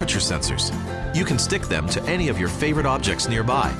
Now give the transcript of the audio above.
temperature sensors. You can stick them to any of your favorite objects nearby